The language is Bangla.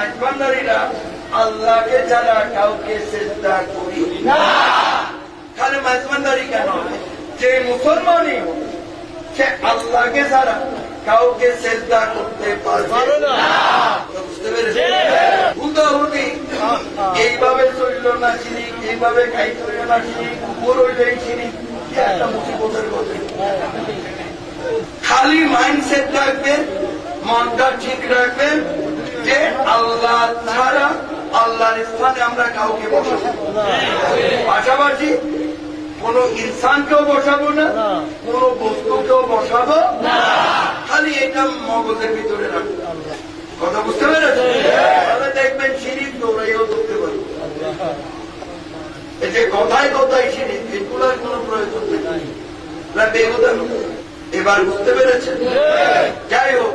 মাইজবান্ডারিরা আল্লাহকে ছাড়া কাউকে চেষ্টা করি না। খালি মাইজবান্ডারি কেন? যে মুসলমানই সে আল্লাহকে ছাড়া কাউকে চেষ্টা করতে পারবে না। বুঝতে পেরেছি হুদাহুদি এইভাবে চলল না চিনি এইভাবে খাই চলল না চিনি উপর হইলেই চিনি একটা মুসিবতের কথা খালি মাইন্ডসেট রাখবেন মনটা ঠিক রাখবেন যে আল্লাহ ছাড়া আল্লাহর স্থানে আমরা কাউকে বসাবো পাশাপাশি কোন ইনসানকেও বসাবো না, কোন বস্তুকেও বসাবো খালি এটা মগজের ভিতরে রাখব। কথা বুঝতে পেরেছেন? তাহলে দেখবেন সিঁড়ি দৌড়াইও ধরতে পারব এই যে কথায় কথায় সিঁড়ি এগুলোর কোন প্রয়োজন নেই। বেহুদা এবার বুঝতে পেরেছেন? যাই হোক